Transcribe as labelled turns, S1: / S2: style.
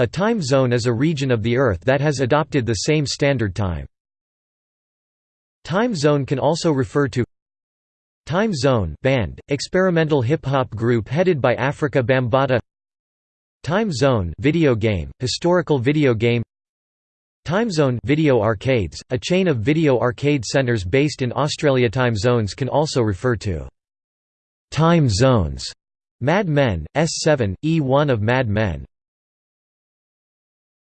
S1: A time zone is a region of the Earth that has adopted the same standard time. Time zone can also refer to Time Zone band, experimental hip-hop group headed by Afrika Bambaataa Time Zone video game, historical video game Time Zone video arcades, a chain of video arcade centers based in Australia. Time zones can also refer to time zones. Mad Men, S7, E1 of Mad Men,